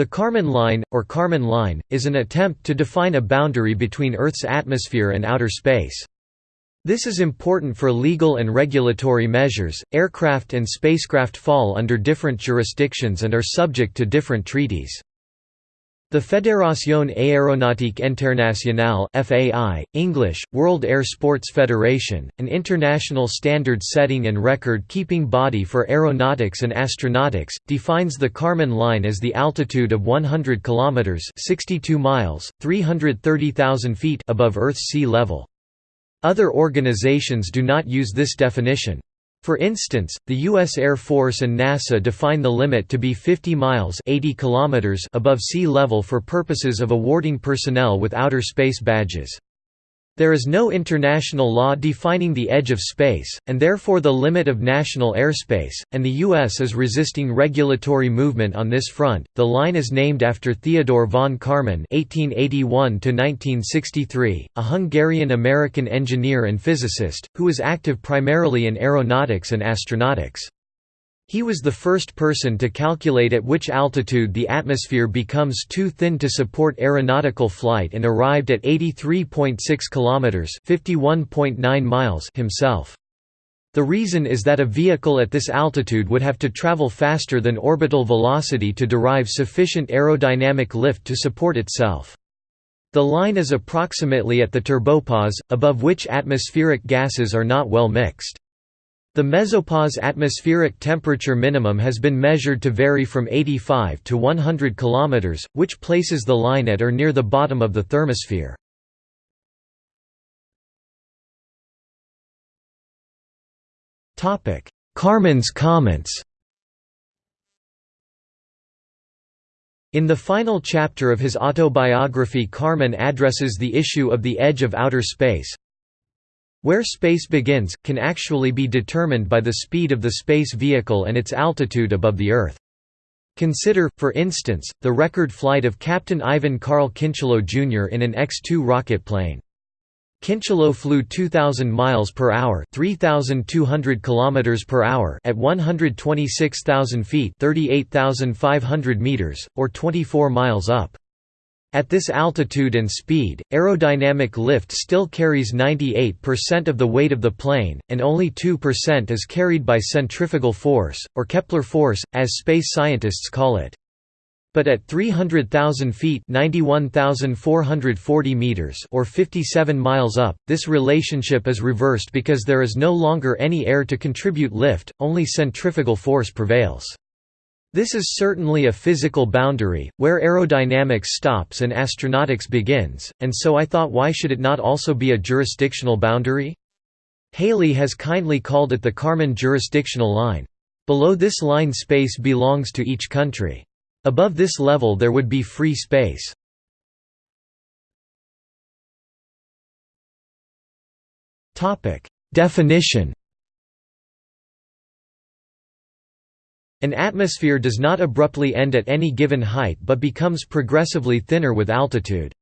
The Kármán line, or Kármán line, is an attempt to define a boundary between Earth's atmosphere and outer space. This is important for legal and regulatory measures. Aircraft and spacecraft fall under different jurisdictions and are subject to different treaties. The Fédération Aéronautique Internationale (FAI), English, World Air Sports Federation, an international standard-setting and record-keeping body for aeronautics and astronautics, defines the Kármán line as the altitude of 100 kilometers (62 miles, 330,000 feet) above Earth's sea level. Other organizations do not use this definition. For instance, the U.S. Air Force and NASA define the limit to be 50 miles 80 kilometers above sea level for purposes of awarding personnel with outer space badges. There is no international law defining the edge of space, and therefore the limit of national airspace, and the U.S. is resisting regulatory movement on this front. The line is named after Theodore von Karman (1881–1963), a Hungarian-American engineer and physicist who was active primarily in aeronautics and astronautics. He was the first person to calculate at which altitude the atmosphere becomes too thin to support aeronautical flight and arrived at 83.6 kilometers (51.9 miles) himself. The reason is that a vehicle at this altitude would have to travel faster than orbital velocity to derive sufficient aerodynamic lift to support itself. The line is approximately at the turbopause, above which atmospheric gases are not well mixed. The mesopause atmospheric temperature minimum has been measured to vary from 85 to 100 km, which places the line at or near the bottom of the thermosphere. Kármán's comments In the final chapter of his autobiography Kármán addresses the issue of the edge of outer space, where space begins, can actually be determined by the speed of the space vehicle and its altitude above the Earth. Consider, for instance, the record flight of Captain Iven Carl Kincheloe Jr. in an X-2 rocket plane. Kincheloe flew 2000 miles per hour, 3200 kilometers per hour at 126,000 feet, 38,500 meters, or 24 miles up. At this altitude and speed, aerodynamic lift still carries 98% of the weight of the plane, and only 2% is carried by centrifugal force, or Kepler force, as space scientists call it. But at 300,000 feet meters or 57 miles up, this relationship is reversed because there is no longer any air to contribute lift, only centrifugal force prevails. This is certainly a physical boundary, where aerodynamics stops and astronautics begins, and so I thought why should it not also be a jurisdictional boundary? Haley has kindly called it the Kármán jurisdictional line. Below this line space belongs to each country. Above this level there would be free space. Definition An atmosphere does not abruptly end at any given height but becomes progressively thinner with altitude.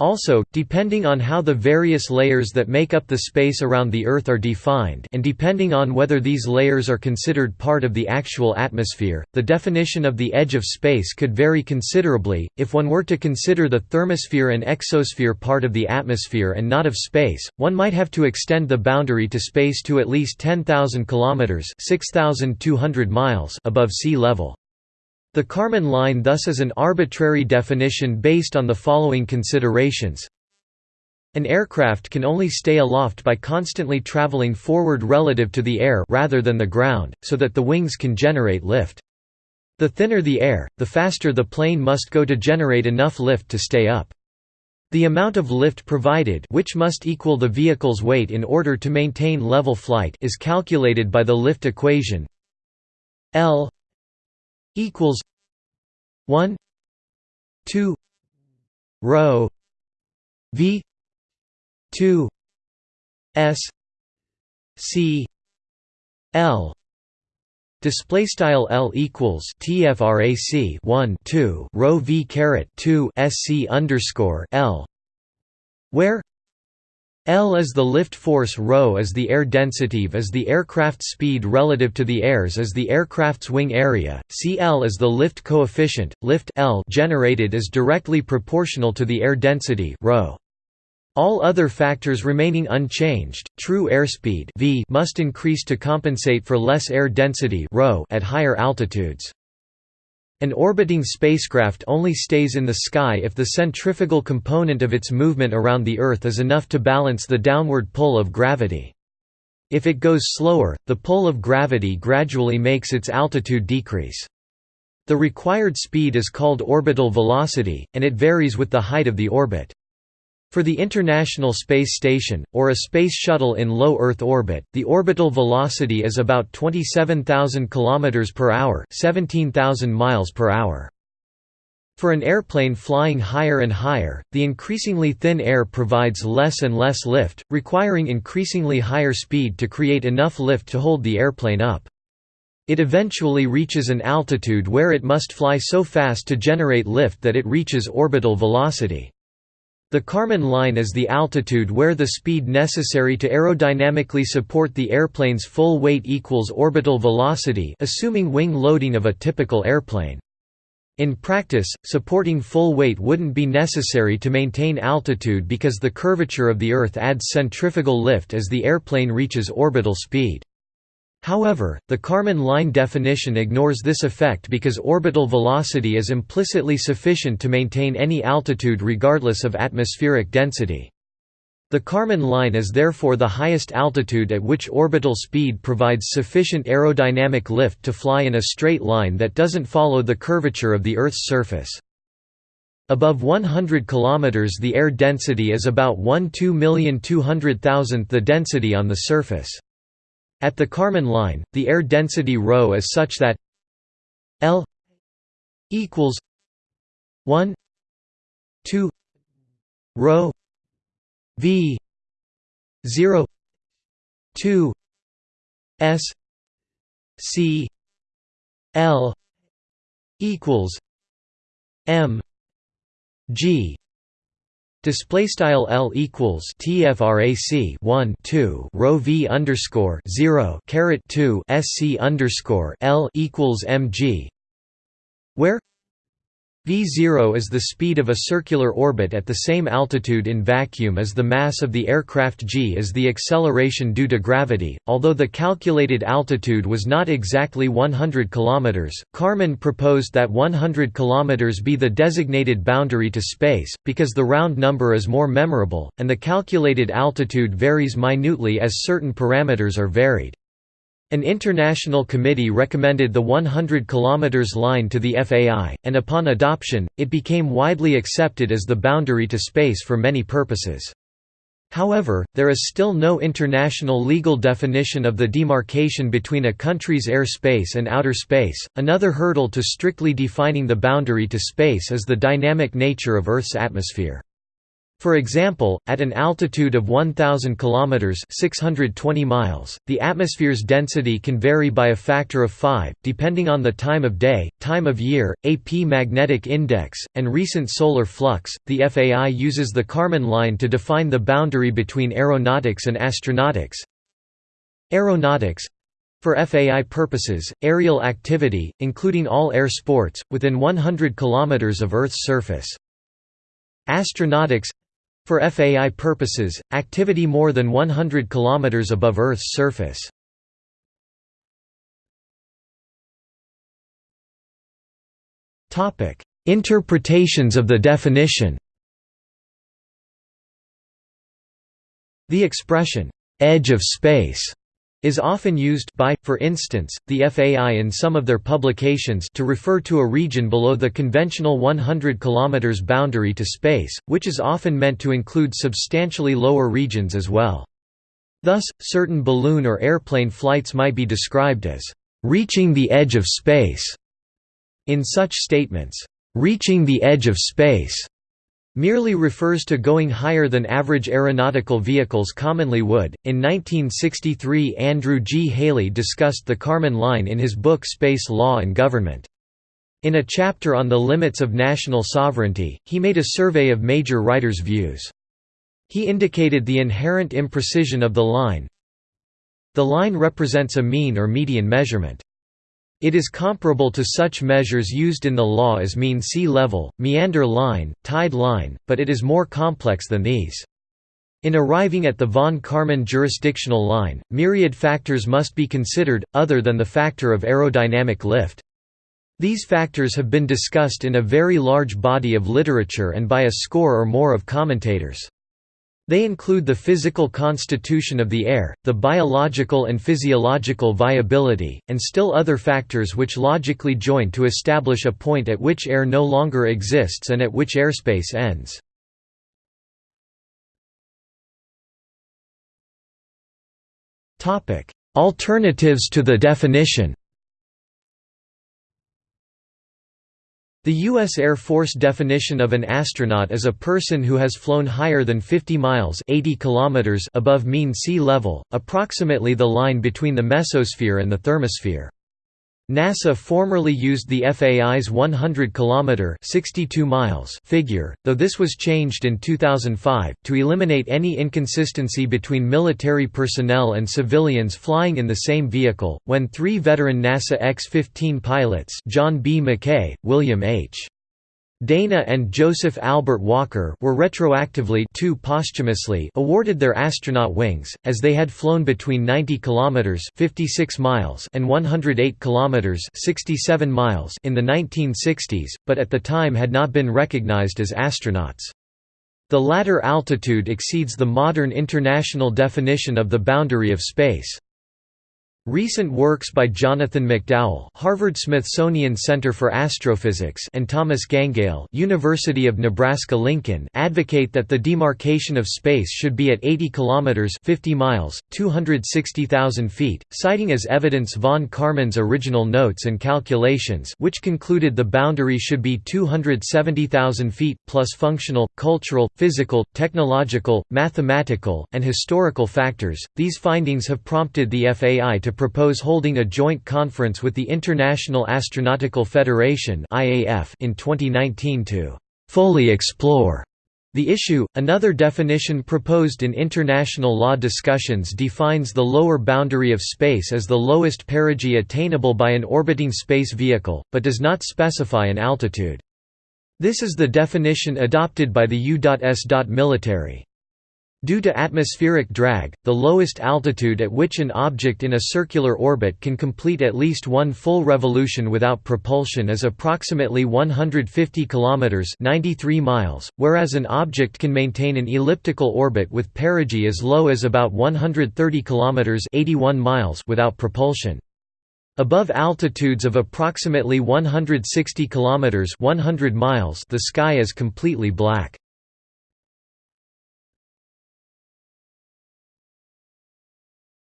Also, depending on how the various layers that make up the space around the Earth are defined and depending on whether these layers are considered part of the actual atmosphere, the definition of the edge of space could vary considerably. If one were to consider the thermosphere and exosphere part of the atmosphere and not of space, one might have to extend the boundary to space to at least 10,000 kilometers (6,200 miles) above sea level. The Kármán line thus is an arbitrary definition based on the following considerations. An aircraft can only stay aloft by constantly traveling forward relative to the air rather than the ground, so that the wings can generate lift. The thinner the air, the faster the plane must go to generate enough lift to stay up. The amount of lift provided which must equal the vehicle's weight in order to maintain level flight is calculated by the lift equation L equals 1 2 rho v 2 s c l. Display style L equals TFRAC 1 2 rho V caret 2 SC underscore L where L is the lift force ρ is the air density v is the aircraft speed relative to the airs is the aircraft's wing area, Cl is the lift coefficient, lift L generated is directly proportional to the air density rho. All other factors remaining unchanged, true airspeed v must increase to compensate for less air density rho at higher altitudes. An orbiting spacecraft only stays in the sky if the centrifugal component of its movement around the Earth is enough to balance the downward pull of gravity. If it goes slower, the pull of gravity gradually makes its altitude decrease. The required speed is called orbital velocity, and it varies with the height of the orbit. For the International Space Station, or a Space Shuttle in low Earth orbit, the orbital velocity is about 27,000 km per hour, 17,000 miles per hour. For an airplane flying higher and higher, the increasingly thin air provides less and less lift, requiring increasingly higher speed to create enough lift to hold the airplane up. It eventually reaches an altitude where it must fly so fast to generate lift that it reaches orbital velocity. The Kármán line is the altitude where the speed necessary to aerodynamically support the airplane's full weight equals orbital velocity assuming wing loading of a typical airplane. In practice, supporting full weight wouldn't be necessary to maintain altitude because the curvature of the Earth adds centrifugal lift as the airplane reaches orbital speed. However, the Kármán line definition ignores this effect because orbital velocity is implicitly sufficient to maintain any altitude regardless of atmospheric density. The Kármán line is therefore the highest altitude at which orbital speed provides sufficient aerodynamic lift to fly in a straight line that doesn't follow the curvature of the Earth's surface. Above 100 km the air density is about 1 2,200,000th the density on the surface. At the Kármán line, the air density ρ is such that L equals 1 2 rho v 0 2 s c l equals m g Display style L equals TFRAC 1 2 rho V underscore 0 caret 2 SC underscore L equals MG where V0 is the speed of a circular orbit at the same altitude in vacuum as the mass of the aircraft g is the acceleration due to gravity. Although the calculated altitude was not exactly 100 km, Kármán proposed that 100 km be the designated boundary to space, because the round number is more memorable, and the calculated altitude varies minutely as certain parameters are varied. An international committee recommended the 100 km line to the FAI, and upon adoption, it became widely accepted as the boundary to space for many purposes. However, there is still no international legal definition of the demarcation between a country's air space and outer space. Another hurdle to strictly defining the boundary to space is the dynamic nature of Earth's atmosphere. For example, at an altitude of 1000 kilometers (620 miles), the atmosphere's density can vary by a factor of 5 depending on the time of day, time of year, AP magnetic index, and recent solar flux. The FAI uses the Kármán line to define the boundary between aeronautics and astronautics. Aeronautics for FAI purposes, aerial activity, including all air sports, within 100 km of Earth's surface. Astronautics for FAI purposes, activity more than 100 km above Earth's surface. Interpretations of the definition The expression, "'edge of space' is often used by, for instance, the FAI in some of their publications to refer to a region below the conventional 100 km boundary to space, which is often meant to include substantially lower regions as well. Thus, certain balloon or airplane flights might be described as reaching the edge of space. In such statements, reaching the edge of space merely refers to going higher than average aeronautical vehicles commonly would. In 1963, Andrew G. Haley discussed the Kármán line in his book Space Law and Government. In a chapter on the limits of national sovereignty, he made a survey of major writers' views. He indicated the inherent imprecision of the line. The line represents a mean or median measurement. It is comparable to such measures used in the law as mean sea level, meander line, tide line, but it is more complex than these. In arriving at the von Karman jurisdictional line, myriad factors must be considered, other than the factor of aerodynamic lift. These factors have been discussed in a very large body of literature and by a score or more of commentators. They include the physical constitution of the air, the biological and physiological viability, and still other factors which logically join to establish a point at which air no longer exists and at which airspace ends. Alternatives to the definition The U.S. Air Force definition of an astronaut is a person who has flown higher than 50 miles 80 kilometers above mean sea level, approximately the line between the mesosphere and the thermosphere. NASA formerly used the FAI's 100-kilometer 62 miles figure, though this was changed in 2005 to eliminate any inconsistency between military personnel and civilians flying in the same vehicle. When three veteran NASA X-15 pilots, John B. McKay, William H. Dana and Joseph Albert Walker were retroactively two posthumously awarded their astronaut wings, as they had flown between 90 km 56 miles and 108 km 67 miles in the 1960s, but at the time had not been recognized as astronauts. The latter altitude exceeds the modern international definition of the boundary of space. Recent works by Jonathan McDowell, Harvard-Smithsonian Center for Astrophysics, and Thomas Gangale, University of Nebraska-Lincoln, advocate that the demarcation of space should be at 80 kilometers (50 miles, 260,000 feet), citing as evidence von Karman's original notes and calculations, which concluded the boundary should be 270,000 feet plus functional, cultural, physical, technological, mathematical, and historical factors. These findings have prompted the FAI to propose holding a joint conference with the International Astronautical Federation in 2019 to fully explore the issue. Another definition proposed in international law discussions defines the lower boundary of space as the lowest perigee attainable by an orbiting space vehicle, but does not specify an altitude. This is the definition adopted by the U.S. military. Due to atmospheric drag, the lowest altitude at which an object in a circular orbit can complete at least one full revolution without propulsion is approximately 150 kilometers (93 miles), whereas an object can maintain an elliptical orbit with perigee as low as about 130 kilometers (81 miles) without propulsion. Above altitudes of approximately 160 kilometers (100 miles), the sky is completely black.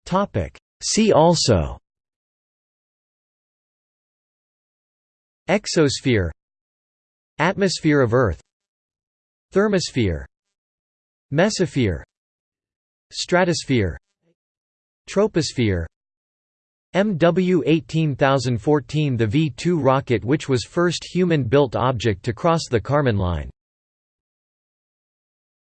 Topic. See also. Exosphere. Atmosphere of Earth. Thermosphere. Mesosphere. Stratosphere. Troposphere. MW 18014 the V-2 rocket which was first human-built object to cross the Kármán line